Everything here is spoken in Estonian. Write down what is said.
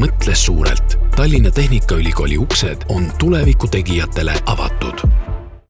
mõtle suurelt. Tallinna Tehnikaülikooli uksed on tuleviku tegijatele avatud